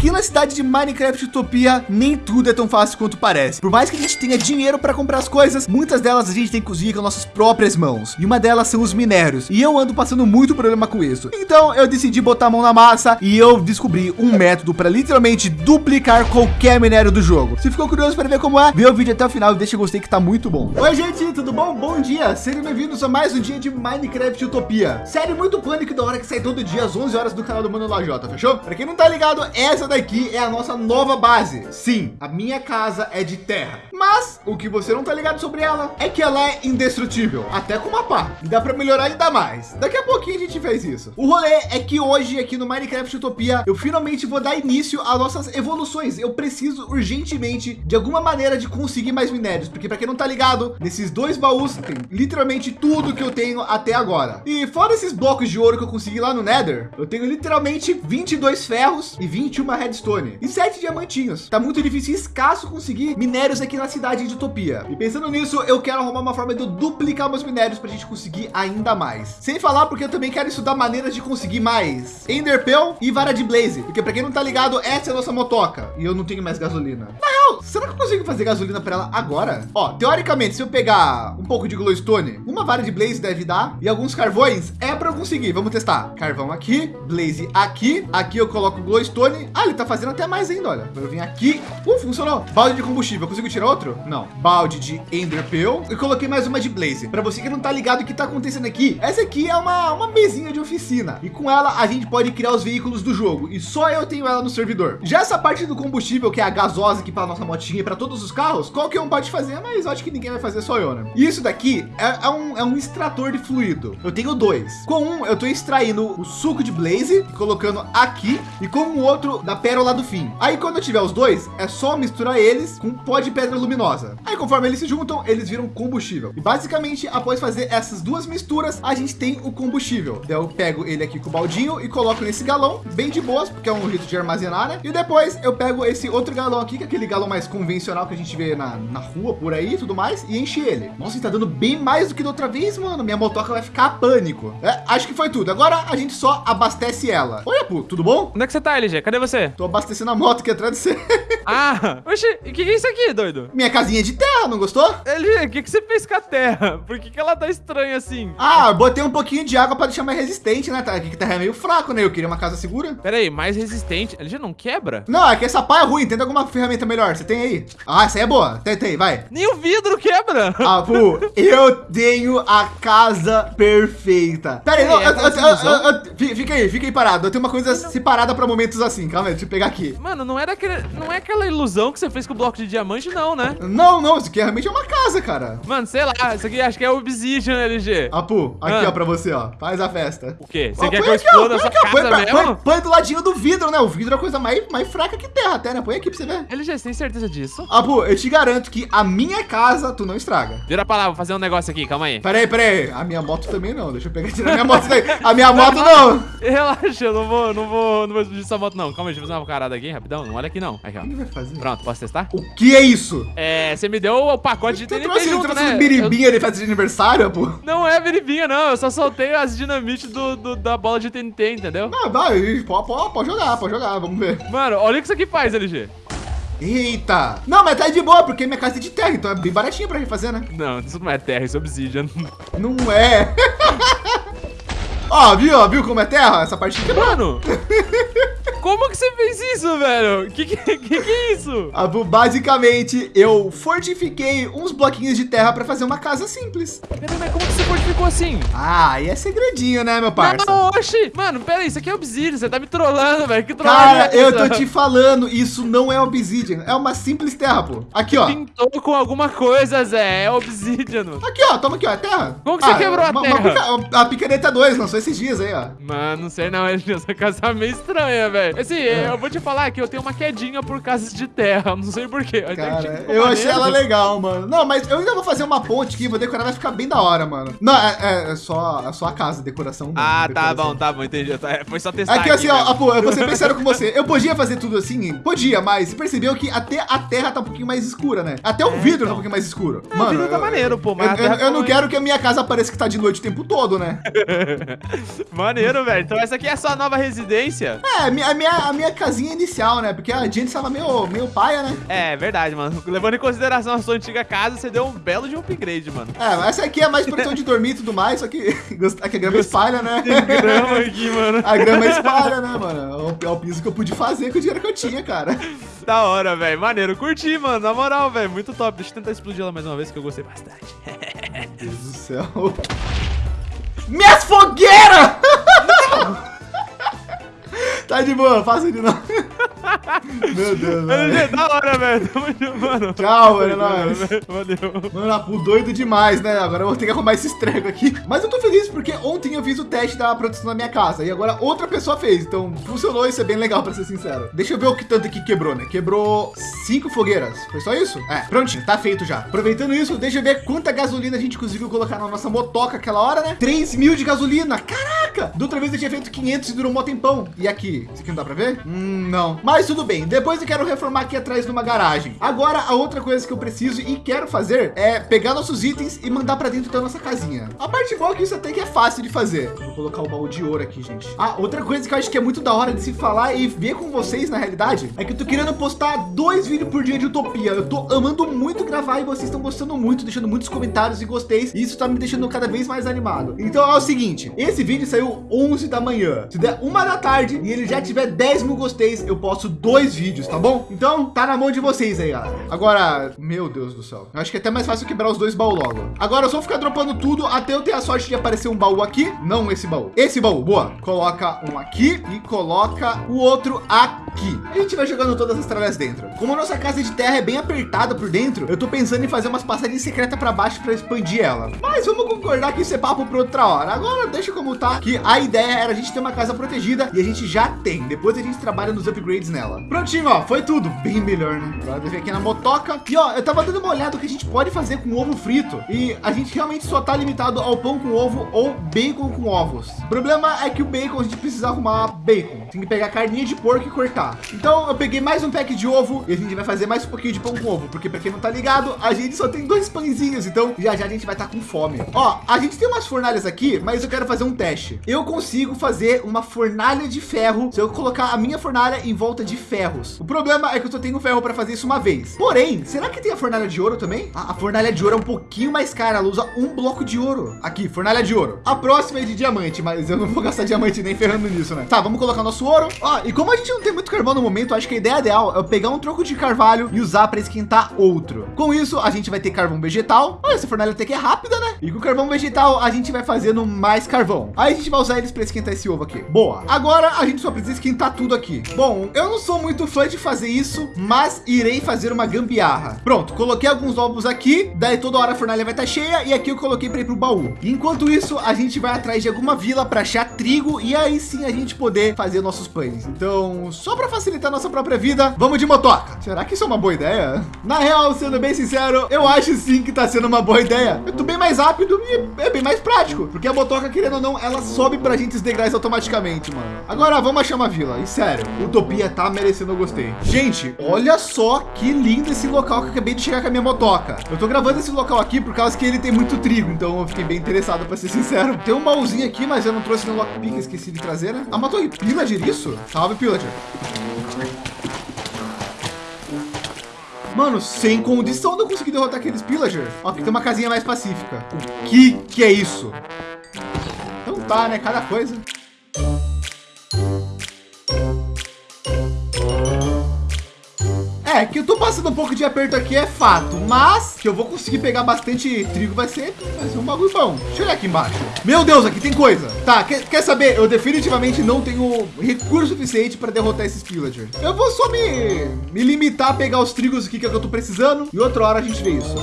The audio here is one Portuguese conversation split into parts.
Aqui na cidade de Minecraft Utopia, nem tudo é tão fácil quanto parece. Por mais que a gente tenha dinheiro para comprar as coisas, muitas delas a gente tem que conseguir com nossas próprias mãos. E uma delas são os minérios. E eu ando passando muito problema com isso. Então eu decidi botar a mão na massa e eu descobri um método para literalmente duplicar qualquer minério do jogo. Se ficou curioso para ver como é, vê o vídeo até o final e deixa o gostei que tá muito bom. Oi gente, tudo bom? Bom dia. Sejam bem-vindos a mais um dia de Minecraft Utopia. Série muito pânico da hora que sai todo dia às 11 horas do canal do Mano Lajota, fechou? Para quem não tá ligado, essa daqui é a nossa nova base. Sim, a minha casa é de terra. Mas o que você não tá ligado sobre ela é que ela é indestrutível, até com uma pá. E dá para melhorar ainda mais. Daqui a pouquinho a gente fez isso. O rolê é que hoje aqui no Minecraft Utopia, eu finalmente vou dar início às nossas evoluções. Eu preciso urgentemente de alguma maneira de conseguir mais minérios, porque para quem não tá ligado, nesses dois baús tem literalmente tudo que eu tenho até agora. E fora esses blocos de ouro que eu consegui lá no Nether, eu tenho literalmente 22 ferros e 21 redstone e 7 diamantinhos. Tá muito difícil e escasso conseguir minérios aqui na cidade de Utopia. E pensando nisso, eu quero arrumar uma forma de eu duplicar meus minérios para a gente conseguir ainda mais. Sem falar porque eu também quero estudar maneiras de conseguir mais Enderpearl e vara de Blaze. Porque para quem não tá ligado, essa é a nossa motoca e eu não tenho mais gasolina. Na será que eu consigo fazer gasolina para ela agora? Ó, teoricamente, se eu pegar um pouco de glowstone, uma vara de Blaze deve dar e alguns carvões é para eu conseguir. Vamos testar. Carvão aqui, Blaze aqui. Aqui eu coloco glowstone. Ah, ele tá fazendo até mais ainda, olha. Eu vim aqui. Uh, funcionou. Balde de combustível. Eu consigo tirar outro? Não. Balde de Enderpearl. E coloquei mais uma de Blaze. Para você que não tá ligado o que tá acontecendo aqui, essa aqui é uma, uma mesinha de oficina. E com ela a gente pode criar os veículos do jogo. E só eu tenho ela no servidor. Já essa parte do combustível, que é a gasosa aqui para nossa motinha e para todos os carros, qualquer um pode fazer, mas acho que ninguém vai fazer, só eu, né? E isso daqui é, é, um, é um extrator de fluido. Eu tenho dois. Com um, eu tô extraindo o suco de Blaze, colocando aqui, e com o outro da pérola do fim. Aí quando eu tiver os dois, é só misturar eles com pó de pedra luminosa. Aí conforme eles se juntam, eles viram combustível. E basicamente, após fazer essas duas misturas, a gente tem o combustível. Então eu pego ele aqui com o baldinho e coloco nesse galão, bem de boas, porque é um rito de armazenar, né? E depois eu pego esse outro galão aqui, que é aquele galão mais convencional que a gente vê na, na rua, por aí e tudo mais, e enche ele. Nossa, ele tá dando bem mais do que da outra vez, mano. Minha motoca vai ficar pânico. É, acho que foi tudo. Agora a gente só abastece ela. Oi, Apu, tudo bom? Onde é que você tá, LG? Cadê você? Tô abastecendo a moto aqui atrás de você. Ah, oxe, o que, que é isso aqui, doido? Minha casinha de terra, não gostou? LG, o que, que você fez com a terra? Por que, que ela tá estranha assim? Ah, botei um pouquinho de água para deixar mais resistente, né? Tá, aqui que terra é meio fraco, né? Eu queria uma casa segura. Pera aí, mais resistente. LG não quebra? Não, é que essa pá é ruim. Tenta alguma ferramenta melhor. Você tem aí? Ah, essa aí é boa. Tem, tem, vai. Nem o vidro quebra. Ah, pô, eu tenho a casa perfeita. Pera aí, não, é eu- eu- eu- fica aí, fica aí parado. Eu tenho uma coisa separada para momentos assim. Calma aí, deixa eu pegar aqui. Mano, não era aquele, não é aquela ilusão que você fez com o bloco de diamante, não, né? Não, não, isso aqui realmente é uma casa, cara. Mano, sei lá, isso aqui acho que é Obsidian, LG. Apu, aqui Ah. ó, pra você, ó. Faz a festa. O quê? Você Ó, quer põe que eu exploda a põe sua aqui, ó, põe, casa põe- mesmo? põe- põe do ladinho do vidro, né? O vidro é a coisa mais, mais fraca que terra até, né? Põe aqui pra você ver. LG, você tem certeza disso? Apu, eu te garanto que a minha casa tu não estraga. Vira pra lá, vou fazer um negócio aqui, calma aí. Pera aí, pera aí. A minha moto também não. Deixa eu pegar e tirar a minha moto daí. A minha moto não. Relaxa, eu não vou, não vou, não vou explodir sua moto, não. Calma aí, deixa eu fazer uma carada aqui, rapidão. Não olha aqui, não. Aqui, ó. O que vai fazer? Pronto, posso testar? O que é isso? É, você me deu o pacote de TNT trouxe, junto, trouxe né? biribinha de festa de aniversário, Apu? Eu- Não é biribinha, não. Eu só soltei as dinamite do, do- da bola de TNT, entendeu? Não, vai, pode, pode, pode jogar, pode jogar, vamos ver. Mano, olha o que isso aqui faz, LG. Eita! Não, mas tá de boa, porque minha casa é de terra, então é bem baratinho pra refazer, né? Não, isso não é terra, isso é obsidian. Não é. Ó, viu, ó, viu como é terra? Essa parte aqui. Mano, como que você fez isso, velho? Que que, que, que é isso? Abu, basicamente, eu fortifiquei uns bloquinhos de terra pra fazer uma casa simples. Peraí, mas como que você fortificou assim? Ah, aí é segredinho, né, meu parça? Não, oxi. Mano, pera aí, isso aqui é obsidian, você tá me trollando, velho. Que trollagem Cara, é eu tô te falando, isso não é obsidian, é uma simples terra, pô. Aqui, ó. Pintou com alguma coisa, Zé. É obsidian. Aqui, ó, toma aqui, ó, é terra. Como que você quebrou a uma- terra? uma pica- a picareta 2, lançou esses dias aí, ó. Mano, não sei não, essa casa é meio estranha, velho. Assim, eu vou te falar que eu tenho uma quedinha por casas de terra, não sei porquê. Cara, eu achei ela legal, mano. Não, mas eu ainda vou fazer uma ponte aqui, vou decorar, vai ficar bem da hora, mano. Não, é, é- é só, é só a casa, decoração. mano, Ah, tá decoração. bom, tá bom, entendi. Tá, Foi só testar Aqui, assim, ó. Apo, eu vou ser bem sério com você. Eu podia fazer tudo assim? Podia, mas você percebeu que até a terra tá um pouquinho mais escura, né? Até o É, vidro tá então. um pouquinho mais escuro. É, o vidro tá maneiro, pô, mas eu, a eu- eu não quero que a minha casa pareça que tá de noite o tempo todo, né? Maneiro, velho. Então essa aqui é a sua nova residência? É, minha, minha, a minha casinha inicial, né? Porque a gente estava meio, meio paia, né? É, verdade, mano. Levando em consideração a sua antiga casa, você deu um belo de upgrade, mano. É, essa aqui é mais proteção de dormir e tudo mais, só que, aqui a grama espalha, né? Tem grama aqui, mano. A grama espalha, né, mano? É o piso que eu pude fazer com o dinheiro que eu tinha, cara. Da hora, velho. Maneiro. Curti, mano. Na moral, velho. Muito top. Deixa eu tentar explodir ela mais uma vez, que eu gostei bastante. Meu Deus do céu. Minhas fogueiras! tá de boa, faça de novo. Meu Deus, mano. É da hora, velho. Mano. Tchau, mano. É nóis. Valeu. Mano, Apu, doido demais, né? Agora eu vou ter que arrumar esse estrego aqui. Mas eu tô feliz porque ontem eu fiz o teste da proteção na minha casa. E agora outra pessoa fez. Então funcionou. Isso é bem legal, pra ser sincero. Deixa eu ver o que tanto aqui quebrou, né? Quebrou cinco fogueiras. Foi só isso? É, prontinho. Tá feito já. Aproveitando isso, deixa eu ver quanta gasolina a gente conseguiu colocar na nossa motoca aquela hora, né? 3 mil de gasolina. Caraca! Da outra vez eu tinha feito 500 e durou um tempão. E aqui? Isso aqui não dá pra ver? Hum, não. Mas tudo bem. Depois eu quero reformar aqui atrás numa garagem. Agora, a outra coisa que eu preciso e quero fazer é pegar nossos itens e mandar para dentro da nossa casinha. A parte boa é que isso até que é fácil de fazer. Vou colocar o baú de ouro aqui, gente. Ah, outra coisa que eu acho que é muito da hora de se falar e ver com vocês na realidade é que eu tô querendo postar dois vídeos por dia de Utopia. Eu tô amando muito gravar e vocês estão gostando muito, deixando muitos comentários e gostei. E isso tá me deixando cada vez mais animado. Então é o seguinte, esse vídeo saiu 11 da manhã. Se der uma da tarde e ele já tiver 10 mil gosteis, eu posto vídeos, tá bom? Então tá na mão de vocês aí, galera. Agora, meu Deus do céu. Eu acho que é até mais fácil quebrar os dois baús logo. Agora eu só ficar dropando tudo até eu ter a sorte de aparecer um baú aqui. Não esse baú. Esse baú, boa. Coloca um aqui e coloca o outro aqui. A gente vai jogando todas as tralhas dentro. Como a nossa casa de terra é bem apertada por dentro, eu tô pensando em fazer umas passagens secretas para baixo para expandir ela. Mas vamos concordar que isso é papo para outra hora. Agora deixa como tá, que a ideia era a gente ter uma casa protegida e a gente já tem. Depois a gente trabalha nos upgrades nela. Prontinho, ó, foi tudo bem melhor, né? Agora ver aqui na motoca. E ó, eu tava dando uma olhada o que a gente pode fazer com ovo frito. E a gente realmente só tá limitado ao pão com ovo ou bacon com ovos. O problema é que o bacon a gente precisa arrumar bacon. Tem que pegar carninha de porco e cortar. Então eu peguei mais um pack de ovo e a gente vai fazer mais um pouquinho de pão com ovo. Porque para quem não tá ligado, a gente só tem dois pãezinhos. Então já já a gente vai estar tá com fome. Ó, a gente tem umas fornalhas aqui, mas eu quero fazer um teste. Eu consigo fazer uma fornalha de ferro se eu colocar a minha fornalha em volta de ferros. O problema é que eu só tenho ferro para fazer isso uma vez. Porém, será que tem a fornalha de ouro também? Ah, a fornalha de ouro é um pouquinho mais cara. Ela usa um bloco de ouro. Aqui, fornalha de ouro. A próxima é de diamante, mas eu não vou gastar diamante nem ferrando nisso, né? Tá, vamos colocar nosso ouro. Ó, e como a gente não tem muito carvão no momento, acho que a ideia ideal é pegar um troco de carvalho e usar para esquentar outro. Com isso, a gente vai ter carvão vegetal. Olha, essa fornalha até que é rápida, né? E com o carvão vegetal, a gente vai fazendo mais carvão. Aí a gente vai usar eles para esquentar esse ovo aqui. Boa. Agora a gente só precisa esquentar tudo aqui. Bom, eu não sou muito fã de fazer isso, mas irei fazer uma gambiarra. Pronto, coloquei alguns ovos aqui, daí toda hora a fornalha vai estar tá cheia e aqui eu coloquei para ir para o baú. Enquanto isso, a gente vai atrás de alguma vila para achar trigo e aí sim a gente poder fazer nossos. Então, só para facilitar nossa própria vida, vamos de motoca. Será que isso é uma boa ideia? Na real, sendo bem sincero, eu acho sim que está sendo uma boa ideia. Eu tô bem mais rápido e é bem mais prático, porque a motoca, querendo ou não, ela sobe para a gente os degraus automaticamente, mano. Agora vamos achar uma vila. E sério, Utopia tá merecendo eu gostei. Gente, olha só que lindo esse local que eu acabei de chegar com a minha motoca. Eu tô gravando esse local aqui por causa que ele tem muito trigo, então eu fiquei bem interessado para ser sincero. Tem um baúzinho aqui, mas eu não trouxe no lockpick, esqueci de trazer, né? Ah, uma torre pillager isso? Salve, pillager. Mano, sem condição de eu conseguir derrotar aqueles pillager. Ó, tem uma casinha mais pacífica. O que que é isso? Então tá, né? Cada coisa. É, que eu tô passando um pouco de aperto aqui é fato, mas que eu vou conseguir pegar bastante trigo vai ser, vai ser um bagulho bom. Deixa eu olhar aqui embaixo. Meu Deus, aqui tem coisa. Tá, quer, quer saber? Eu definitivamente não tenho recurso suficiente para derrotar esses pillagers. Eu vou só me, me limitar a pegar os trigos aqui que, é que eu tô precisando e outra hora a gente vê isso.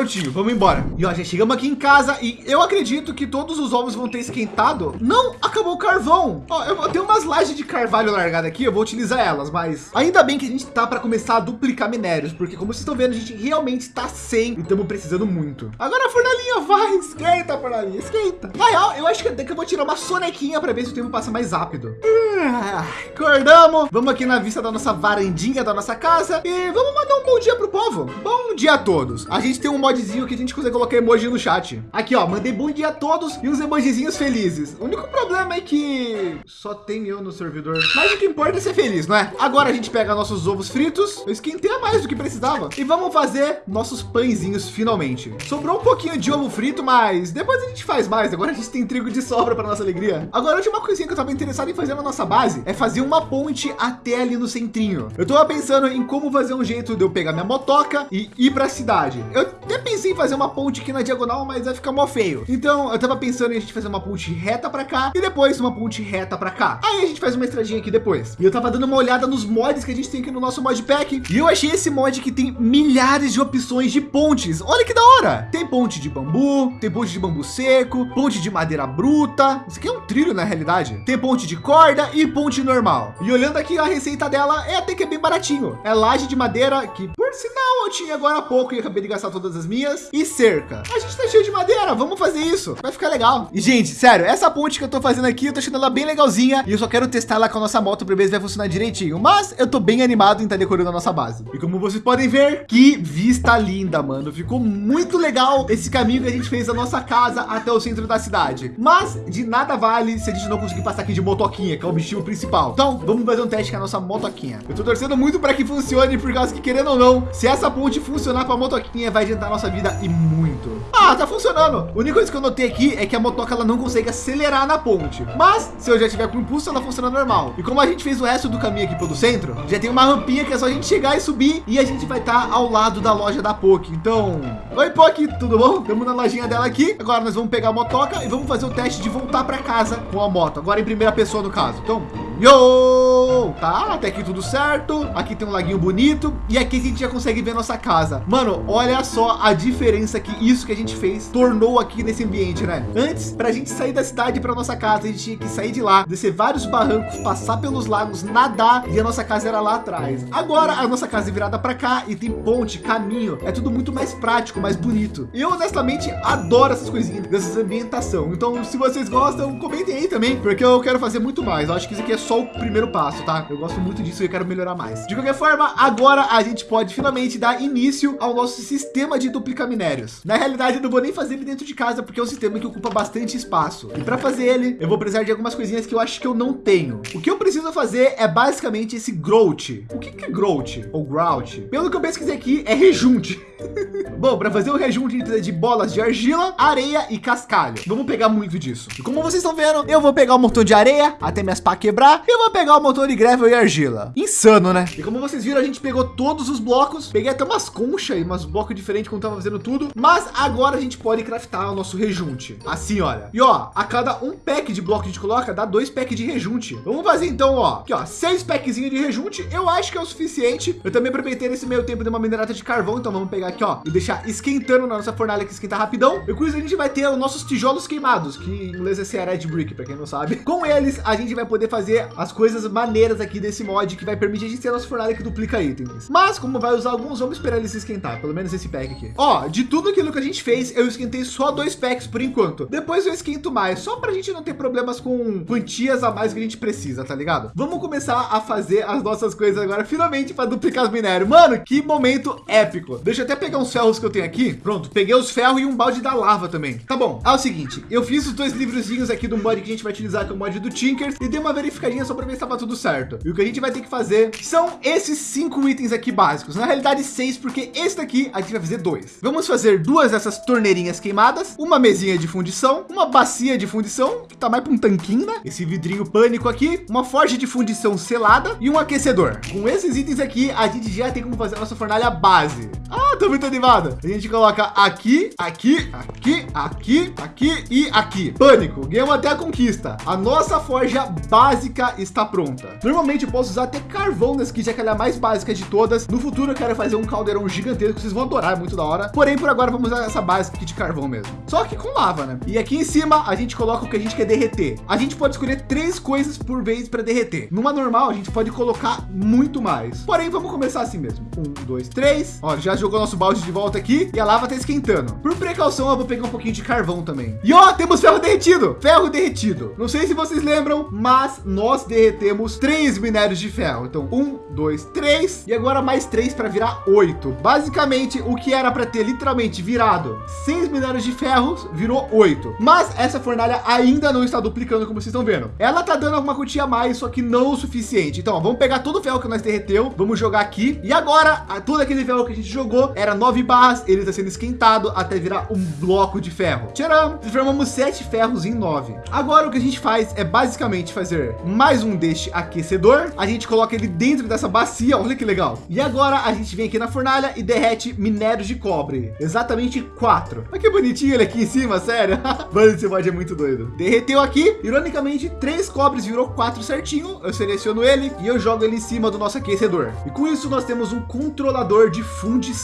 Prontinho, vamos embora. E ó, já chegamos aqui em casa e eu acredito que todos os ovos vão ter esquentado. Não, acabou o carvão. Ó, eu tenho umas lajes de carvalho largada aqui, eu vou utilizar elas, mas ainda bem que a gente tá para começar a duplicar minérios, porque como vocês estão vendo, a gente realmente está sem e estamos precisando muito. Agora a fornalhinha vai, esquenta, fornalhinha, esquenta. Na real, eu acho que até que eu vou tirar uma sonequinha para ver se o tempo passa mais rápido. Ah, acordamos, vamos aqui na vista da nossa varandinha da nossa casa e vamos mandar um bom dia pro povo. Bom dia a todos. A gente tem um mod modzinho que a gente consegue colocar emoji no chat. Aqui, ó, mandei bom dia a todos e uns emojizinhos felizes. O único problema é que só tem eu no servidor. Mas o que importa é ser feliz, não é? Agora a gente pega nossos ovos fritos. Eu esquentei a mais do que precisava. E vamos fazer nossos pãezinhos finalmente. Sobrou um pouquinho de ovo frito, mas depois a gente faz mais. Agora a gente tem trigo de sobra para nossa alegria. Agora, a última coisinha que eu estava interessado em fazer na nossa base é fazer uma ponte até ali no centrinho. Eu estava pensando em como fazer um jeito de eu pegar minha motoca e ir para a cidade. Eu até pensei em fazer uma ponte aqui na diagonal, mas vai ficar mó feio. Então eu estava pensando em a gente fazer uma ponte reta para cá e depois uma ponte reta para cá. Aí a gente faz uma estradinha aqui depois. E eu estava dando uma olhada nos mods que a gente tem aqui no nosso modpack e eu achei esse mod que tem milhares de opções de pontes. Olha que da hora. Tem ponte de bambu, tem ponte de bambu seco, ponte de madeira bruta. Isso aqui é um trilho na realidade. Tem ponte de corda e ponte normal. E olhando aqui a receita dela é até que é bem baratinho. É laje de madeira que por sinal eu tinha agora há pouco e acabei de gastar todas as minhas e cerca. A gente tá cheio de madeira. Vamos fazer isso. Vai ficar legal. E gente, sério, essa ponte que eu tô fazendo aqui, eu tô achando ela bem legalzinha e eu só quero testar ela com a nossa moto para ver se vai funcionar direitinho. Mas eu tô bem animado em estar tá decorando a nossa base. E como vocês podem ver, que vista linda, mano. Ficou muito legal esse caminho que a gente fez da nossa casa até o centro da cidade. Mas de nada vale se a gente não conseguir passar aqui de motoquinha, que é o objetivo principal. Então vamos fazer um teste com a nossa motoquinha. Eu tô torcendo muito para que funcione, por causa que querendo ou não, se essa ponte funcionar para a motoquinha, vai adiantar a nossa vida e muito. Ah, tá funcionando. A única coisa que eu notei aqui é que a motoca ela não consegue acelerar na ponte. Mas se eu já tiver com impulso, ela funciona normal. E como a gente fez o resto do caminho aqui pelo centro, já tem uma rampinha que é só a gente chegar e subir e a gente vai estar tá ao lado da loja da POC. Então, oi POC, tudo bom? Estamos na lojinha dela aqui. Agora nós vamos pegar a motoca e vamos fazer o teste de voltar para casa com a moto. Agora em primeira pessoa no caso. Então, Yo! Tá, até aqui tudo certo. Aqui tem um laguinho bonito. E aqui a gente já consegue ver nossa casa. Mano, olha só a diferença que isso que a gente fez tornou aqui nesse ambiente, né? Antes, para a gente sair da cidade para nossa casa, a gente tinha que sair de lá, descer vários barrancos, passar pelos lagos, nadar e a nossa casa era lá atrás. Agora a nossa casa é virada para cá e tem ponte, caminho. É tudo muito mais prático, mais bonito. Eu honestamente adoro essas coisinhas dessas ambientação. Então, se vocês gostam, comentem aí também, porque eu quero fazer muito mais. Eu acho que isso aqui é só o primeiro passo, tá? Eu gosto muito disso e eu quero melhorar mais. De qualquer forma, agora a gente pode finalmente dar início ao nosso sistema de duplicar minérios. Na realidade, eu não vou nem fazer ele dentro de casa, porque é um sistema que ocupa bastante espaço. E para fazer ele, eu vou precisar de algumas coisinhas que eu acho que eu não tenho. O que eu preciso fazer é basicamente esse growth. O que, que é growth ou grout? Pelo que eu pesquisei aqui, é rejunte. Bom, para fazer o rejunte de bolas de argila, areia e cascalho. Vamos pegar muito disso. E como vocês estão vendo, eu vou pegar um montão de areia até minhas pá quebrar. E eu vou pegar o motor de gravel e argila. Insano, né? E como vocês viram, a gente pegou todos os blocos. Peguei até umas conchas e umas blocos diferentes quando tava fazendo tudo. Mas agora a gente pode craftar o nosso rejunte. Assim, olha. E ó, a cada um pack de bloco que a gente coloca, dá dois packs de rejunte. Vamos fazer então, ó. Aqui, ó, seis packzinhos de rejunte. Eu acho que é o suficiente. Eu também aproveitei nesse meio tempo de uma minerata de carvão. Então vamos pegar aqui, ó, e deixar esquentando na nossa fornalha que esquenta rapidão. E com isso a gente vai ter os nossos tijolos queimados, que em inglês é red brick, para quem não sabe. Com eles, a gente vai poder fazer as coisas maneiras aqui desse mod que vai permitir a gente ter a nossa fornalha que duplica itens. Mas como vai usar alguns, vamos esperar ele se esquentar, pelo menos esse pack aqui. Ó, de tudo aquilo que a gente fez, eu esquentei só dois packs por enquanto. Depois eu esquento mais, só para a gente não ter problemas com quantias a mais que a gente precisa, tá ligado? Vamos começar a fazer as nossas coisas agora, finalmente para duplicar os minérios. Mano, que momento épico. Deixa eu até pegar uns ferros que eu tenho aqui. Pronto, peguei os ferros e um balde da lava também. Tá bom. É o seguinte, eu fiz os dois livrozinhos aqui do mod que a gente vai utilizar, que é o mod do Tinkers, e dei uma verificadinha só para ver se estava tudo certo. E o que a gente vai ter que fazer são esses cinco itens aqui básicos. Na realidade, seis, porque esse daqui a gente vai fazer dois. Vamos fazer duas dessas torneirinhas queimadas, uma mesinha de fundição, uma bacia de fundição, que tá mais para um tanquinho, né? Esse vidrinho pânico aqui, uma forja de fundição selada e um aquecedor. Com esses itens aqui, a gente já tem como fazer a nossa fornalha base. Ah, tô muito animado. A gente coloca aqui, aqui, aqui, aqui, aqui e aqui. Pânico, ganhamos até a conquista. A nossa forja básica está pronta. Normalmente eu posso usar até carvão aqui, já que ela é a mais básica de todas. No futuro eu quero fazer um caldeirão gigantesco, vocês vão adorar, é muito da hora. Porém, por agora vamos usar essa básica aqui de carvão mesmo. Só que com lava, né? E aqui em cima a gente coloca o que a gente quer derreter. A gente pode escolher três coisas por vez para derreter. Numa normal a gente pode colocar muito mais. Porém, vamos começar assim mesmo. Um, dois, três. Ó, já jogou nosso balde de volta aqui e a lava tá esquentando. Por precaução, eu vou pegar um pouquinho de carvão também. E ó, temos ferro derretido. Ferro derretido. Não sei se vocês lembram, mas nós derretemos três minérios de ferro. Então, um, dois, três e agora mais três para virar oito. Basicamente, o que era para ter literalmente virado seis minérios de ferro virou oito. Mas essa fornalha ainda não está duplicando, como vocês estão vendo. Ela tá dando alguma quantia a mais, só que não o suficiente. Então, ó, vamos pegar todo o ferro que nós derreteu, vamos jogar aqui. E agora, todo aquele ferro que a gente jogou era nove barras, ele está sendo esquentado até virar um bloco de ferro. Tcharam! Transformamos sete ferros em nove. Agora o que a gente faz é basicamente fazer mais um deste aquecedor. A gente coloca ele dentro dessa bacia, olha que legal. E agora a gente vem aqui na fornalha e derrete minérios de cobre, exatamente quatro. Olha que bonitinho ele aqui em cima, sério. Mano, esse mod é muito doido. Derreteu aqui, ironicamente, três cobres virou quatro certinho. Eu seleciono ele e eu jogo ele em cima do nosso aquecedor. E com isso nós temos um controlador de fundição.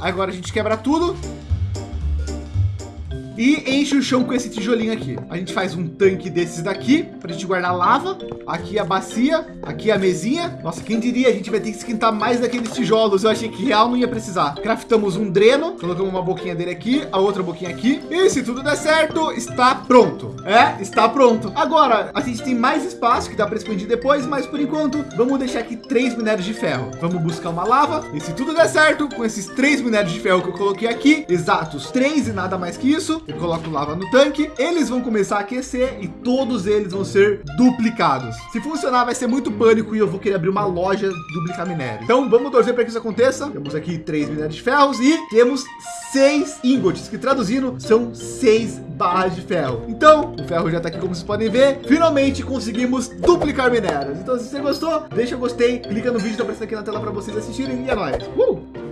Agora a gente quebra tudo e enche o chão com esse tijolinho aqui. A gente faz um tanque desses daqui para a gente guardar lava. Aqui a bacia, aqui a mesinha. Nossa, quem diria? A gente vai ter que esquentar mais daqueles tijolos. Eu achei que real não ia precisar. Craftamos um dreno, colocamos uma boquinha dele aqui, a outra boquinha aqui. E se tudo der certo, está pronto. É, está pronto. Agora, a gente tem mais espaço que dá para expandir depois, mas por enquanto, vamos deixar aqui três minérios de ferro. Vamos buscar uma lava. E se tudo der certo, com esses três minérios de ferro que eu coloquei aqui, exatos três e nada mais que isso, eu coloco lava no tanque, eles vão começar a aquecer e todos eles vão ser duplicados. Se funcionar, vai ser muito pânico e eu vou querer abrir uma loja duplicar minério. Então vamos torcer para que isso aconteça. Temos aqui três minérios de ferros e temos seis ingots, que traduzindo são seis barras de ferro. Então o ferro já está aqui, como vocês podem ver. Finalmente conseguimos duplicar minérios. Então se você gostou, deixa o gostei, clica no vídeo que está aparecendo aqui na tela para vocês assistirem e é nóis. Uh!